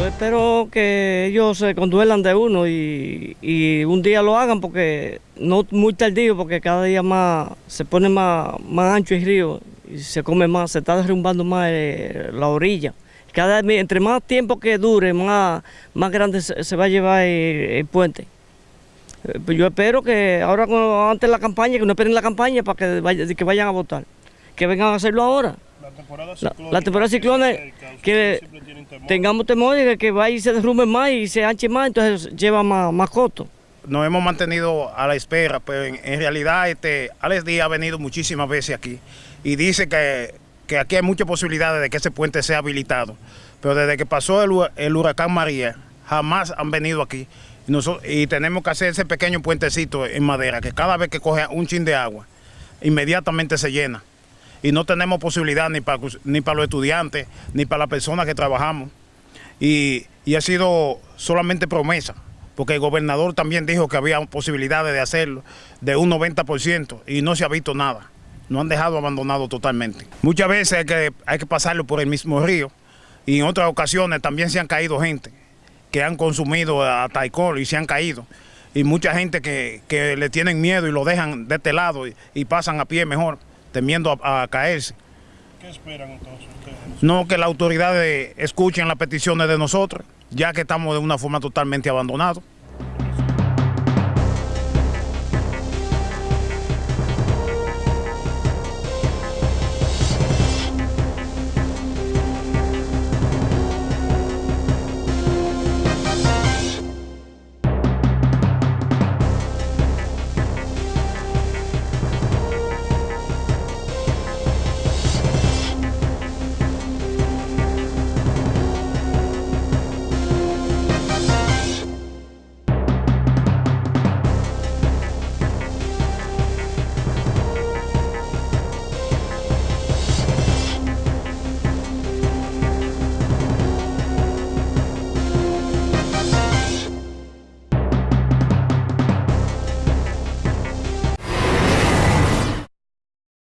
Yo espero que ellos se conduelan de uno y, un día lo hagan porque no muy tardío, porque cada día más se pone más, más ancho el río y se come más, se está derrumbando más eh, la orilla. Cada, entre más tiempo que dure, más, más grande se, va a llevar el, puente. Eh, pues Yo espero que ahora, antes de la campaña, que no esperen la campaña para que vayan a votar, que vengan a hacerlo ahora. La temporada La, la temporada de ciclones, que tengamos temor de que vaya y se derrumbe más y se anche más, entonces lleva más, más costo. nos hemos mantenido a la espera, pero en, en realidad este, Alex Díaz ha venido muchísimas veces aquí y dice que, que aquí hay muchas posibilidades de que ese puente sea habilitado. Pero desde que pasó el, el huracán María, jamás han venido aquí. Y, noso- y tenemos que hacer ese pequeño puentecito en madera, que cada vez que coge un chin de agua, inmediatamente se llena. Y no tenemos posibilidad ni para, ni para los estudiantes, ni para las personas que trabajamos y, y ha sido solamente promesa, porque el gobernador también dijo que había posibilidades de hacerlo de un 90% y no se ha visto nada. No han dejado abandonado totalmente. Muchas veces hay que, hay que pasarlo por el mismo río y en otras ocasiones también se han caído gente que han consumido hasta alcohol y se han caído. Y mucha gente que, que le tienen miedo y lo dejan de este lado y, y pasan a pie mejor, temiendo a- a caerse. ¿Qué esperan entonces ustedes? No que las autoridades escuchen las peticiones de nosotros, ya que estamos de una forma totalmente abandonados.